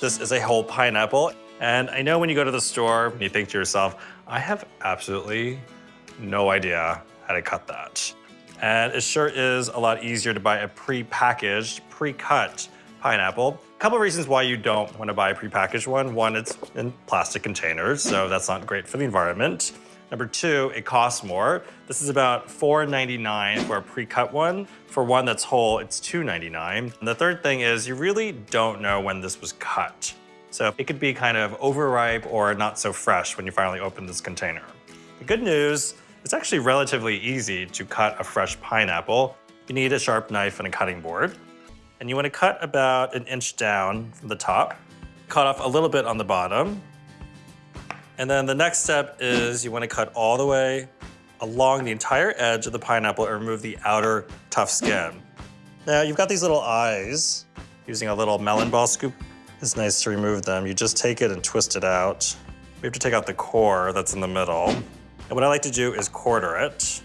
This is a whole pineapple. And I know when you go to the store, and you think to yourself, I have absolutely no idea how to cut that. And it sure is a lot easier to buy a pre-packaged, pre-cut pineapple. A couple of reasons why you don't want to buy a pre-packaged one. One, it's in plastic containers, so that's not great for the environment. Number two, it costs more. This is about $4.99 for a pre-cut one. For one that's whole, it's $2.99. And the third thing is you really don't know when this was cut. So it could be kind of overripe or not so fresh when you finally open this container. The good news, it's actually relatively easy to cut a fresh pineapple. You need a sharp knife and a cutting board. And you want to cut about an inch down from the top. Cut off a little bit on the bottom. And then the next step is you want to cut all the way along the entire edge of the pineapple and remove the outer tough skin. Now you've got these little eyes. Using a little melon ball scoop, it's nice to remove them. You just take it and twist it out. We have to take out the core that's in the middle. And what I like to do is quarter it.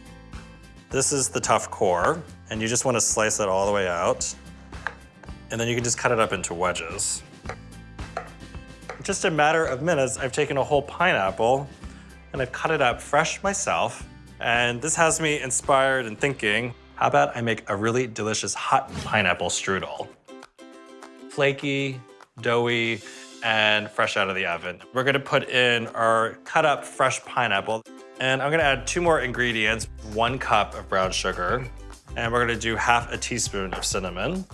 This is the tough core, and you just want to slice it all the way out. And then you can just cut it up into wedges. Just a matter of minutes, I've taken a whole pineapple and I've cut it up fresh myself. And this has me inspired and thinking, how about I make a really delicious hot pineapple strudel? Flaky, doughy, and fresh out of the oven. We're gonna put in our cut up fresh pineapple. And I'm gonna add two more ingredients, one cup of brown sugar, and we're gonna do half a teaspoon of cinnamon.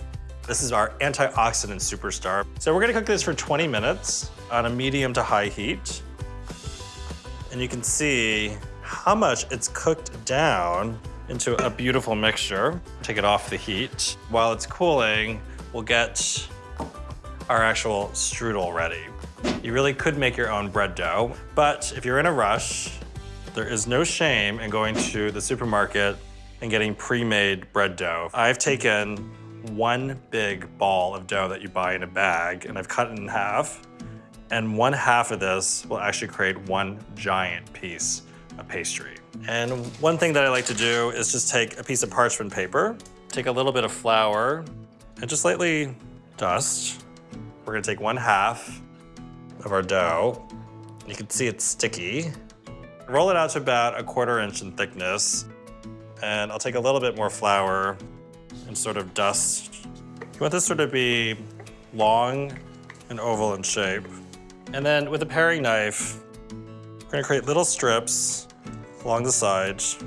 This is our antioxidant superstar. So we're gonna cook this for 20 minutes on a medium to high heat. And you can see how much it's cooked down into a beautiful mixture. Take it off the heat. While it's cooling, we'll get our actual strudel ready. You really could make your own bread dough, but if you're in a rush, there is no shame in going to the supermarket and getting pre-made bread dough. I've taken one big ball of dough that you buy in a bag and I've cut it in half. And one half of this will actually create one giant piece of pastry. And one thing that I like to do is just take a piece of parchment paper, take a little bit of flour, and just lightly dust we're gonna take one half of our dough. You can see it's sticky. Roll it out to about a quarter inch in thickness. And I'll take a little bit more flour and sort of dust. You want this sort of be long and oval in shape. And then with a paring knife, we're gonna create little strips along the sides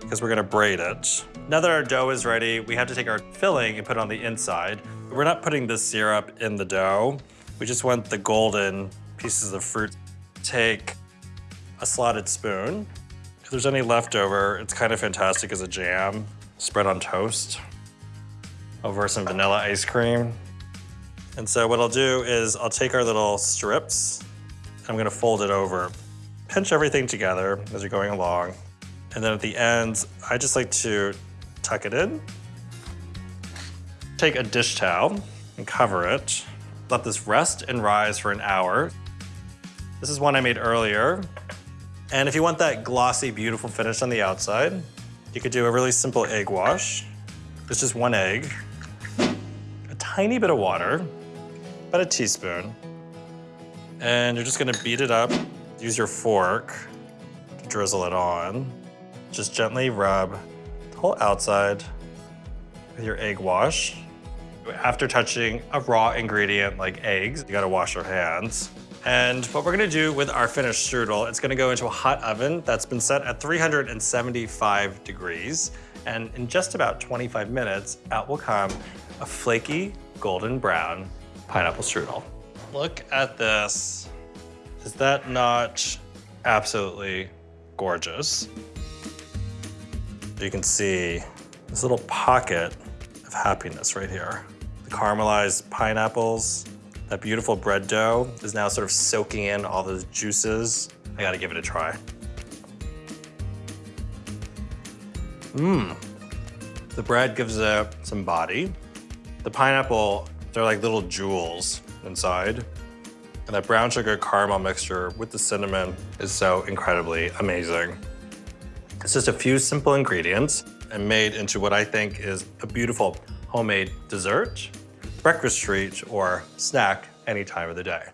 because we're gonna braid it. Now that our dough is ready, we have to take our filling and put it on the inside. We're not putting the syrup in the dough. We just want the golden pieces of fruit. Take a slotted spoon. If there's any leftover, it's kind of fantastic as a jam. Spread on toast over some vanilla ice cream. And so what I'll do is I'll take our little strips, I'm gonna fold it over. Pinch everything together as you're going along. And then at the ends, I just like to tuck it in Take a dish towel and cover it. Let this rest and rise for an hour. This is one I made earlier. And if you want that glossy, beautiful finish on the outside, you could do a really simple egg wash. It's just one egg, a tiny bit of water, about a teaspoon. And you're just gonna beat it up. Use your fork to drizzle it on. Just gently rub the whole outside with your egg wash. After touching a raw ingredient like eggs, you gotta wash your hands. And what we're gonna do with our finished strudel, it's gonna go into a hot oven that's been set at 375 degrees. And in just about 25 minutes, out will come a flaky golden brown pineapple strudel. Look at this. Is that not absolutely gorgeous? You can see this little pocket of happiness right here The caramelized pineapples. That beautiful bread dough is now sort of soaking in all those juices. I gotta give it a try. Mmm. The bread gives it some body. The pineapple, they're like little jewels inside. And that brown sugar caramel mixture with the cinnamon is so incredibly amazing. It's just a few simple ingredients and made into what I think is a beautiful homemade dessert breakfast treat or snack any time of the day.